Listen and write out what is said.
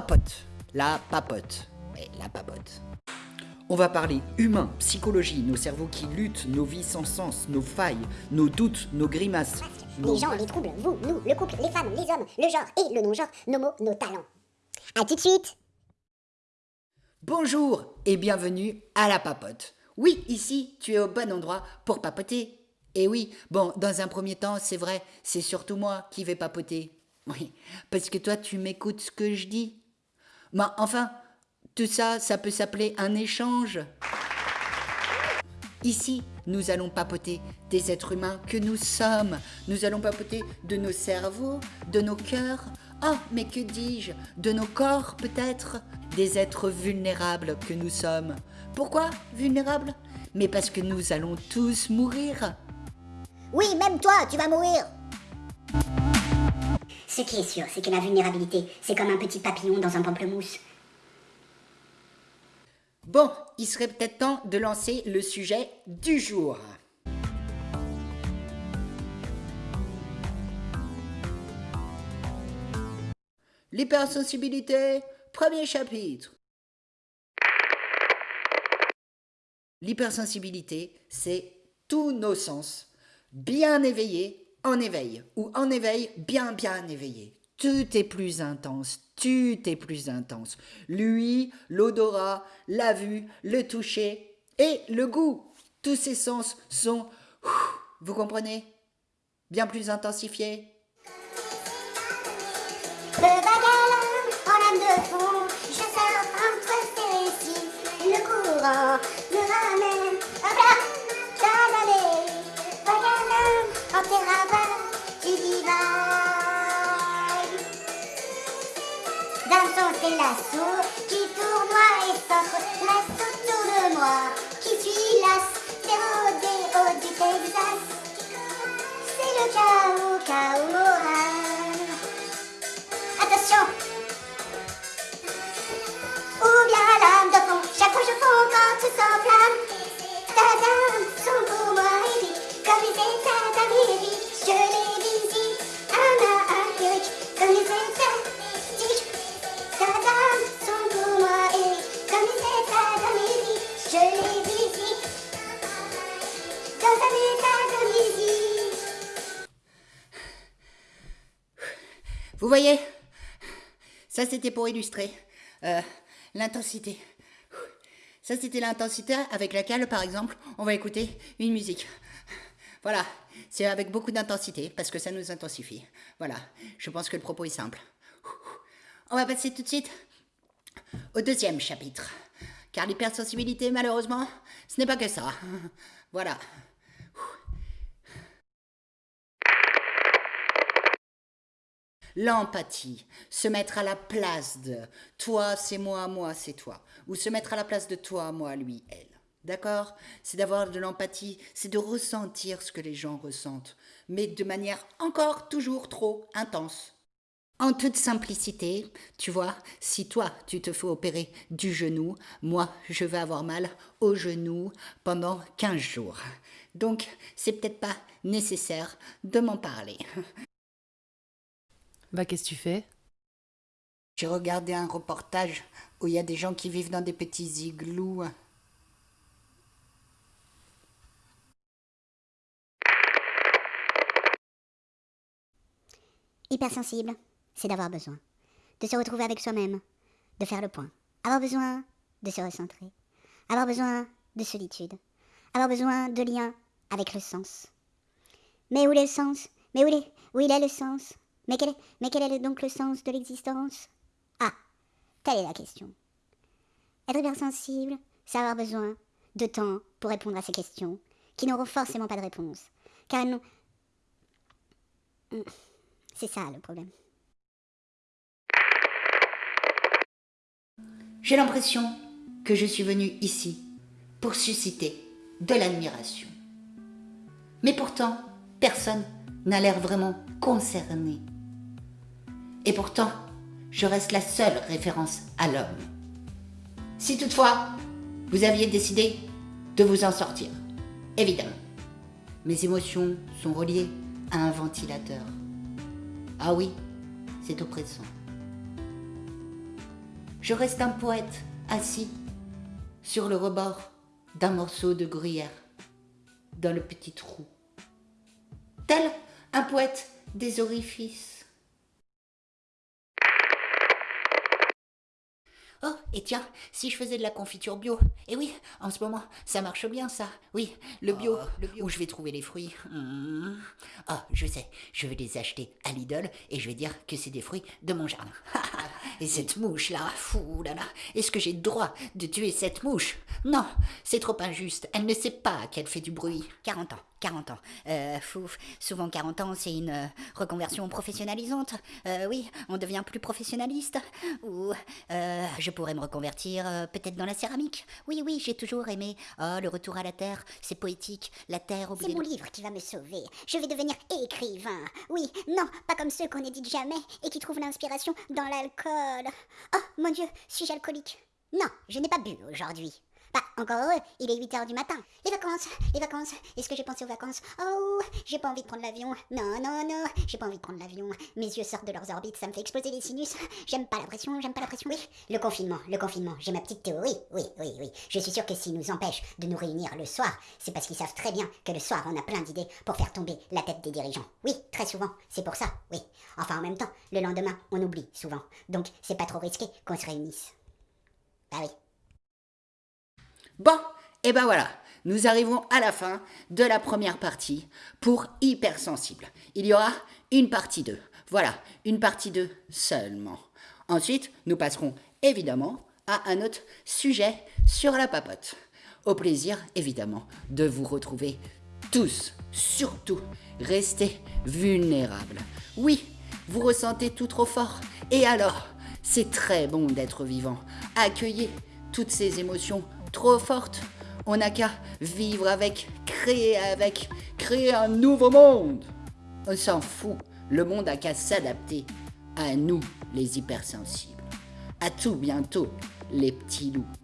papote. La papote. Mais la papote. On va parler humain, psychologie, nos cerveaux qui luttent, nos vies sans sens, nos failles, nos doutes, nos grimaces. Les gens, les troubles, vous, nous, le couple, les femmes, les hommes, le genre et le non-genre, nos mots, nos talents. A tout de suite Bonjour et bienvenue à la papote. Oui, ici, tu es au bon endroit pour papoter. Et oui, bon, dans un premier temps, c'est vrai, c'est surtout moi qui vais papoter. Oui, parce que toi, tu m'écoutes ce que je dis. Mais enfin, tout ça, ça peut s'appeler un échange. Ici, nous allons papoter des êtres humains que nous sommes. Nous allons papoter de nos cerveaux, de nos cœurs. Oh, mais que dis-je? De nos corps, peut-être? Des êtres vulnérables que nous sommes. Pourquoi vulnérables? Mais parce que nous allons tous mourir. Oui, même toi, tu vas mourir Ce qui est sûr, c'est que la vulnérabilité, c'est comme un petit papillon dans un pamplemousse. Bon, il serait peut-être temps de lancer le sujet du jour. L'hypersensibilité, premier chapitre. L'hypersensibilité, c'est tous nos sens bien éveillés en éveil, ou en éveil bien bien éveillé. Tout est plus intense, tout est plus intense. Lui, l'odorat, la vue, le toucher et le goût. Tous ces sens sont, vous comprenez, bien plus intensifiés. Son c'est voyez Ça, c'était pour illustrer euh, l'intensité. Ça, c'était l'intensité avec laquelle, par exemple, on va écouter une musique. Voilà, c'est avec beaucoup d'intensité parce que ça nous intensifie. Voilà, je pense que le propos est simple. On va passer tout de suite au deuxième chapitre. Car l'hypersensibilité, malheureusement, ce n'est pas que ça. Voilà. L'empathie, se mettre à la place de toi, c'est moi, moi, c'est toi. Ou se mettre à la place de toi, moi, lui, elle. D'accord? C'est d'avoir de l'empathie, c'est de ressentir ce que les gens ressentent, mais de manière encore toujours trop intense. En toute simplicité, tu vois, si toi, tu te fais opérer du genou, moi, je vais avoir mal au genou pendant 15 jours. Donc, c'est peut-être pas nécessaire de m'en parler. Bah, qu'est-ce que tu fais? J'ai regardé un reportage où il y a des gens qui vivent dans des petits igloos. Hypersensible, c'est d'avoir besoin. De se retrouver avec soi-même, de faire le point, avoir besoin de se recentrer, avoir besoin de solitude, avoir besoin de lien avec le sens. Mais où est le sens? Mais où, est, où il est le sens? Mais quel, est, donc le sens de l'existence? Ah, telle est la question. Être hypersensible, c'est avoir besoin de temps pour répondre à ces questions, qui n'auront forcément pas de réponse, car elles n'ont... C'est ça le problème. J'ai l'impression que je suis venue ici pour susciter de l'admiration. Mais pourtant, personne n'a l'air vraiment concerné. Et pourtant, je reste la seule référence à l'homme. Si toutefois, vous aviez décidé de vous en sortir, évidemment, mes émotions sont reliées à un ventilateur. Ah oui, c'est oppressant. je reste un poète assis sur le rebord d'un morceau de gruyère dans le petit trou. Tel un poète des orifices. Oh, et tiens, si je faisais de la confiture bio. Eh oui, en ce moment, ça marche bien ça. Oui, le bio, Oh. le bio. Où je vais trouver les fruits. Hmm. Ah, je sais, je vais les acheter à Lidl et je vais dire que c'est des fruits de mon jardin. et cette mouche là, fou là là, est-ce que j'ai le droit de tuer cette mouche? Non, c'est trop injuste. Elle ne sait pas qu'elle fait du bruit. 40 ans, 40 ans. Euh, fouf, souvent 40 ans, c'est une euh, reconversion professionnalisante. Euh, oui, on devient plus professionnaliste. Ou je pourrais me reconvertir peut-être dans la céramique. Oui, oui, j'ai toujours aimé. Oh, le retour à la terre, c'est poétique. La terre au C'est mon livre qui va me sauver. Je vais devenir écrivain. Oui, non, pas comme ceux qu'on n'édite jamais et qui trouvent l'inspiration dans l'alcool. Oh, mon Dieu, suis-je alcoolique? Non, je n'ai pas bu aujourd'hui. Bah, encore heureux, il est 8 heures du matin. Les vacances, les vacances. Est-ce que j'ai pensé aux vacances? Oh, j'ai pas envie de prendre l'avion. Non, non, non, j'ai pas envie de prendre l'avion. Mes yeux sortent de leurs orbites, ça me fait exploser les sinus. J'aime pas la pression, j'aime pas la pression. Oui, le confinement, le confinement. J'ai ma petite théorie. Oui, oui, oui. Je suis sûr que s'ils nous empêchent de nous réunir le soir, c'est parce qu'ils savent très bien que le soir, on a plein d'idées pour faire tomber la tête des dirigeants. Oui, très souvent, c'est pour ça, oui. Enfin, en même temps, le lendemain, on oublie souvent. Donc, c'est pas trop risqué qu'on se réunisse. Bah oui. Bon, et ben voilà, nous arrivons à la fin de la première partie pour hypersensible. Il y aura une partie 2. Voilà, une partie 2 seulement. Ensuite, nous passerons évidemment à un autre sujet sur la papote. Au plaisir, évidemment, de vous retrouver tous. Surtout, restez vulnérables. Oui, vous ressentez tout trop fort. Et alors, c'est très bon d'être vivant. Accueillez toutes ces émotions trop fortes. On n'a qu'à vivre avec, créer avec, créer un nouveau monde. On s'en fout. Le monde a qu'à s'adapter à nous, les hypersensibles. À tout bientôt, les petits loups.